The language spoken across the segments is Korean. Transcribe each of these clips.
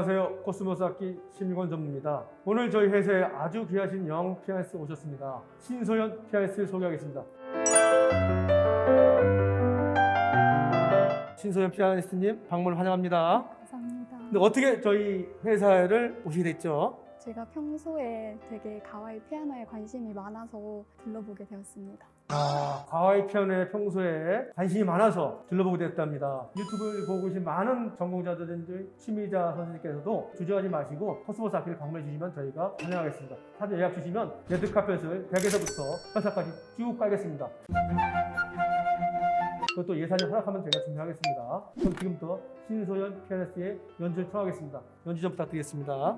안녕하세요. 코스모스 악기 심건 전무입니다. 오늘 저희 회사에 아주 귀하신 young 피아니스트 오셨습니다. 신소연 피아니스트를 소개하겠습니다. 신소연 피아니스트님 방문 환영합니다. 감사합니다. 근데 어떻게 저희 회사를 오시게 됐죠? 제가 평소에 되게 가와이 피아노에 관심이 많아서 들러보게 되었습니다. 아, 가와이 피아노에 평소에 관심이 많아서 들러보게 됐답니다. 유튜브를 보고 계신 많은 전공자들인지 취미자 선생님께서도 주저하지 마시고 코스모스 악기를 방문해 주시면 저희가 환영하겠습니다. 사전 예약 주시면 레드 카펫을 100에서부터 회사까지 쭉 깔겠습니다. 그것도 예산이 허락하면 제가 준비하겠습니다. 그럼 지금부터 신소연 피아니스트의 연주를 틀어가겠습니다. 연주 좀 부탁드리겠습니다.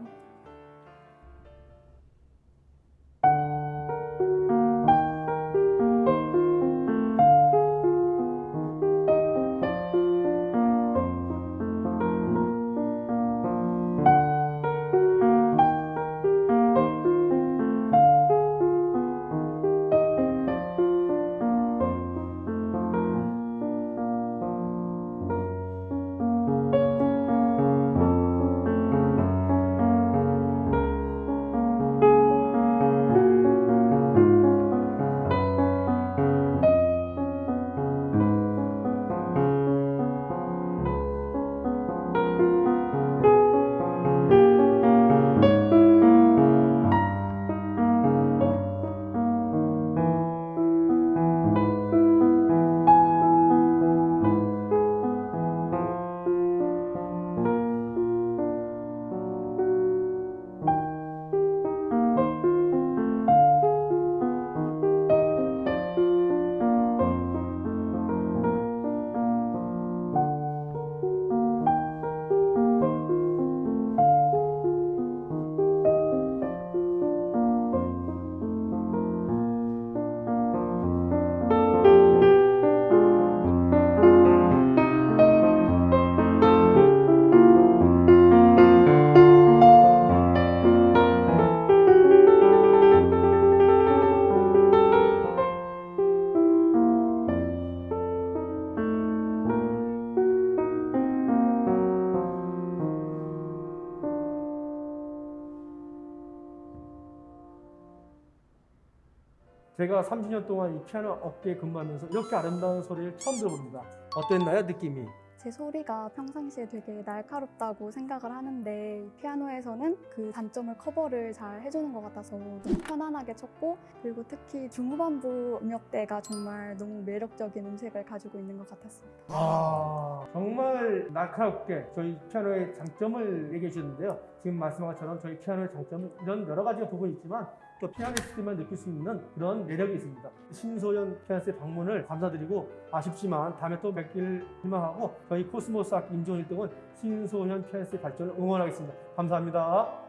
제가 30년 동안 이 피아노 업계에 근무하면서 이렇게 아름다운 소리를 처음 들어봅니다. 어땠나요, 느낌이? 제 소리가 평상시에 되게 날카롭다고 생각을 하는데 피아노에서는 그 단점을 커버를 잘 해주는 것 같아서 너무 편안하게 쳤고 그리고 특히 중후반부 음역대가 정말 너무 매력적인 음색을 가지고 있는 것 같았습니다. 아, 정말 날카롭게 저희 피아노의 장점을 얘기해 주셨는데요. 지금 말씀한 것처럼 저희 피아노의 장점은 이런 여러 가지 부분이 있지만 또 피아니스트만 느낄 수 있는 그런 매력이 있습니다. 신소연 피아니스트의 방문을 감사드리고 아쉽지만 다음에 또 뵙기를 희망하고 저희 코스모스 악기 임종 1등은 신소연 피아니스트의 발전을 응원하겠습니다. 감사합니다.